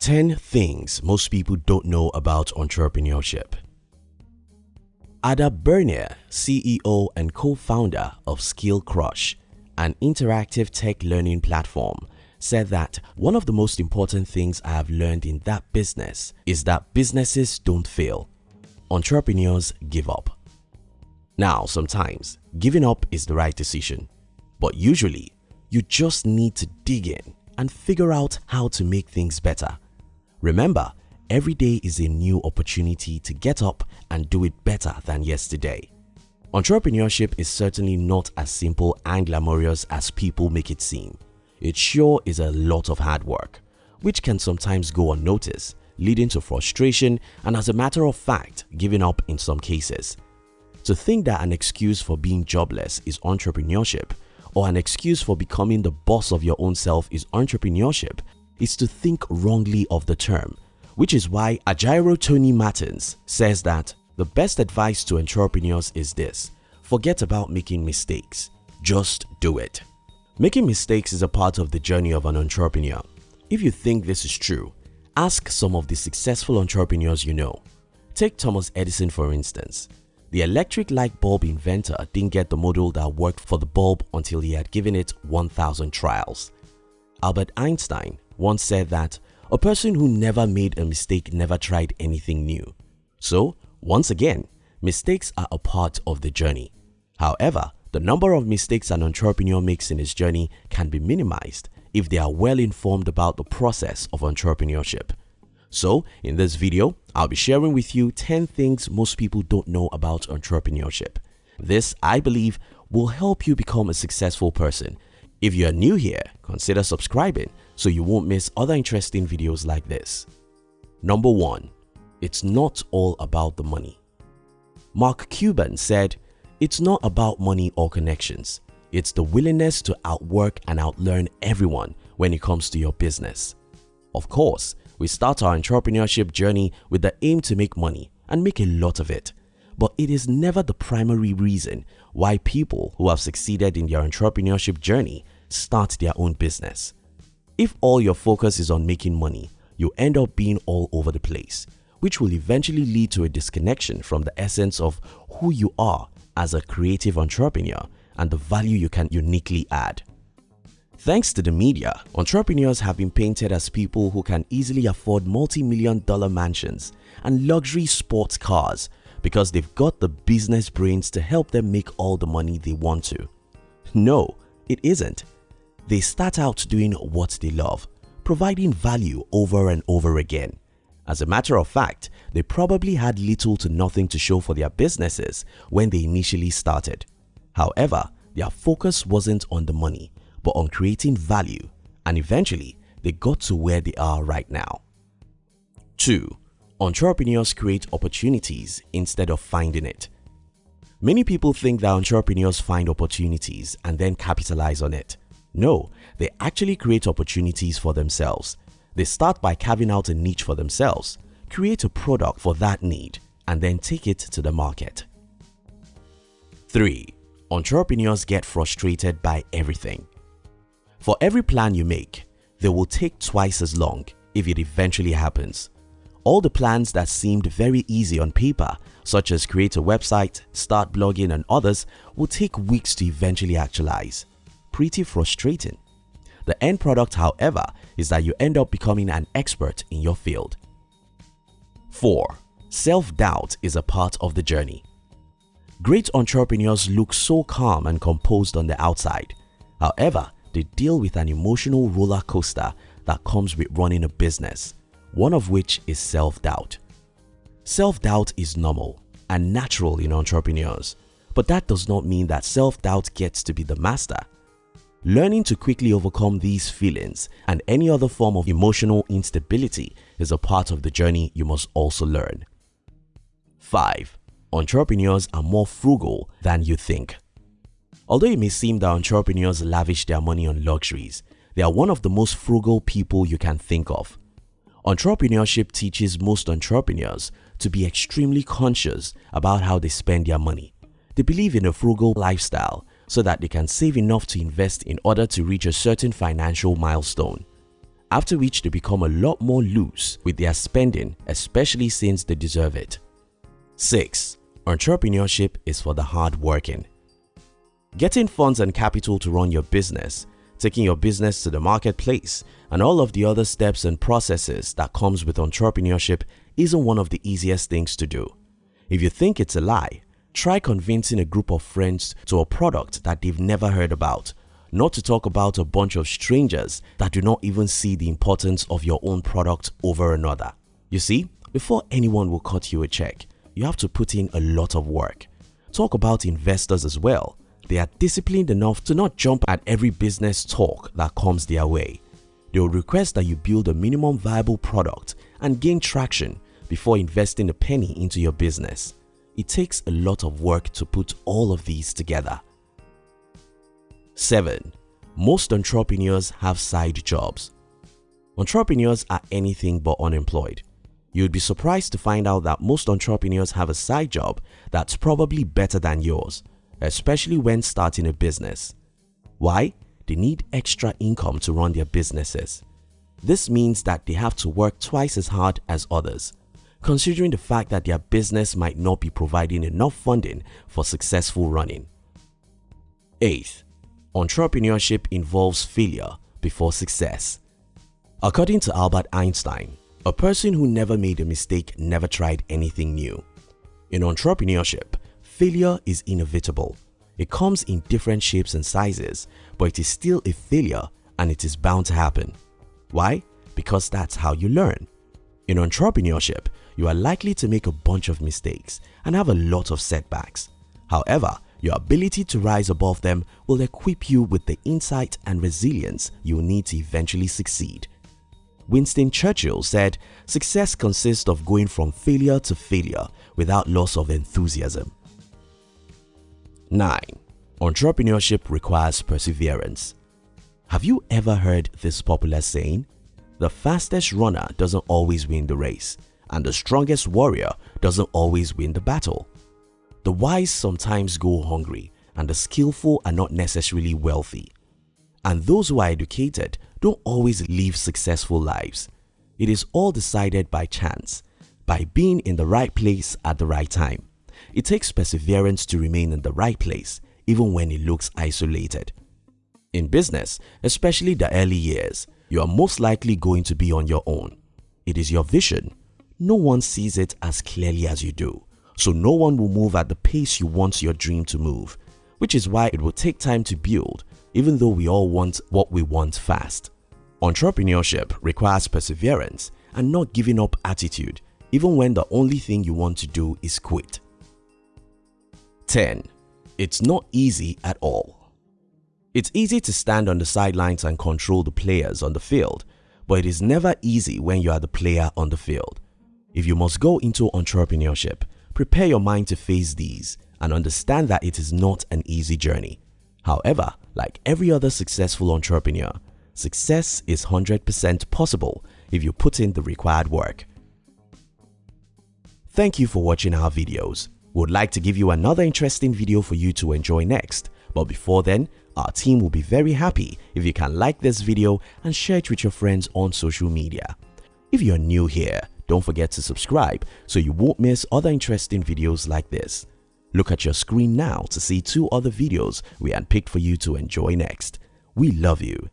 10 things most people don't know about entrepreneurship. Adda Birnir, CEO and co-founder of Skillcrush, an interactive tech learning platform, said that one of the most important things I have learned in that business is that businesses don't fail. Entrepreneurs give up. Now, sometimes giving up is the right decision, but usually you just need to dig in and figure out how to make things better. Remember, every day is a new opportunity to get up and do it better than yesterday. Entrepreneurship is certainly not as simple and glamorous as people make it seem. It sure is a lot of hard work, which can sometimes go unnoticed, leading to frustration and as a matter of fact, giving up in some cases. To think that an excuse for being jobless is entrepreneurship or an excuse for becoming the boss of your own self is entrepreneurship is to think wrongly of the term, which is why Ajaero Tony Martins says that the best advice to entrepreneurs is this, forget about making mistakes, just do it. Making mistakes is a part of the journey of an entrepreneur. If you think this is true, ask some of the successful entrepreneurs you know. Take Thomas Edison for instance. The electric light bulb inventor didn't get the model that worked for the bulb until he had given it 1000 trials. Albert Einstein once said that a person who never made a mistake never tried anything new. So, once again, mistakes are a part of the journey. However, the number of mistakes an entrepreneur makes in his journey can be minimized if they are well informed about the process of entrepreneurship. So, in this video, I'll be sharing with you 10 things most people don't know about entrepreneurship. This, I believe, will help you become a successful person if you are new here, consider subscribing so you won't miss other interesting videos like this. Number 1. It's not all about the money. Mark Cuban said, It's not about money or connections. It's the willingness to outwork and outlearn everyone when it comes to your business. Of course, we start our entrepreneurship journey with the aim to make money and make a lot of it. But it is never the primary reason why people who have succeeded in their entrepreneurship journey start their own business. If all your focus is on making money, you end up being all over the place, which will eventually lead to a disconnection from the essence of who you are as a creative entrepreneur and the value you can uniquely add. Thanks to the media, entrepreneurs have been painted as people who can easily afford multi-million dollar mansions and luxury sports cars because they've got the business brains to help them make all the money they want to. No, it isn't. They start out doing what they love, providing value over and over again. As a matter of fact, they probably had little to nothing to show for their businesses when they initially started. However, their focus wasn't on the money, but on creating value and eventually they got to where they are right now. 2. Entrepreneurs create opportunities instead of finding it. Many people think that entrepreneurs find opportunities and then capitalize on it. No, they actually create opportunities for themselves. They start by carving out a niche for themselves, create a product for that need, and then take it to the market. 3. Entrepreneurs get frustrated by everything. For every plan you make, they will take twice as long if it eventually happens. All the plans that seemed very easy on paper, such as create a website, start blogging and others, will take weeks to eventually actualize pretty frustrating. The end product however is that you end up becoming an expert in your field. 4. Self-doubt is a part of the journey. Great entrepreneurs look so calm and composed on the outside. However, they deal with an emotional roller coaster that comes with running a business, one of which is self-doubt. Self-doubt is normal and natural in entrepreneurs, but that does not mean that self-doubt gets to be the master. Learning to quickly overcome these feelings and any other form of emotional instability is a part of the journey you must also learn. 5. Entrepreneurs are more frugal than you think. Although it may seem that entrepreneurs lavish their money on luxuries, they are one of the most frugal people you can think of. Entrepreneurship teaches most entrepreneurs to be extremely conscious about how they spend their money. They believe in a frugal lifestyle so that they can save enough to invest in order to reach a certain financial milestone. after which they become a lot more loose with their spending especially since they deserve it. 6. Entrepreneurship is for the hardworking. Getting funds and capital to run your business, taking your business to the marketplace, and all of the other steps and processes that comes with entrepreneurship isn't one of the easiest things to do. If you think it's a lie, try convincing a group of friends to a product that they've never heard about, not to talk about a bunch of strangers that do not even see the importance of your own product over another. You see, before anyone will cut you a check, you have to put in a lot of work. Talk about investors as well. They are disciplined enough to not jump at every business talk that comes their way. They will request that you build a minimum viable product and gain traction before investing a penny into your business. It takes a lot of work to put all of these together. 7. Most entrepreneurs have side jobs. Entrepreneurs are anything but unemployed. You'd be surprised to find out that most entrepreneurs have a side job that's probably better than yours, especially when starting a business. Why? They need extra income to run their businesses. This means that they have to work twice as hard as others, considering the fact that their business might not be providing enough funding for successful running. 8th, entrepreneurship involves failure before success. According to Albert Einstein, a person who never made a mistake never tried anything new. In entrepreneurship, failure is inevitable. It comes in different shapes and sizes, but it is still a failure and it is bound to happen. Why? Because that's how you learn. In entrepreneurship, you are likely to make a bunch of mistakes and have a lot of setbacks. However, your ability to rise above them will equip you with the insight and resilience you will need to eventually succeed. Winston Churchill said, success consists of going from failure to failure without loss of enthusiasm. 9. Entrepreneurship requires perseverance. Have you ever heard this popular saying? The fastest runner doesn't always win the race and the strongest warrior doesn't always win the battle. The wise sometimes go hungry and the skillful are not necessarily wealthy. And those who are educated don't always live successful lives. It is all decided by chance, by being in the right place at the right time. It takes perseverance to remain in the right place even when it looks isolated. In business, especially the early years, you are most likely going to be on your own. It is your vision. No one sees it as clearly as you do, so no one will move at the pace you want your dream to move, which is why it will take time to build even though we all want what we want fast. Entrepreneurship requires perseverance and not giving up attitude even when the only thing you want to do is quit. 10. It's not easy at all. It's easy to stand on the sidelines and control the players on the field, but it is never easy when you are the player on the field. If you must go into entrepreneurship, prepare your mind to face these and understand that it is not an easy journey. However, like every other successful entrepreneur, success is 100% possible if you put in the required work. Thank you for watching our videos. We would like to give you another interesting video for you to enjoy next. But before then, our team will be very happy if you can like this video and share it with your friends on social media. If you're new here, don't forget to subscribe so you won't miss other interesting videos like this. Look at your screen now to see two other videos we handpicked for you to enjoy next. We love you.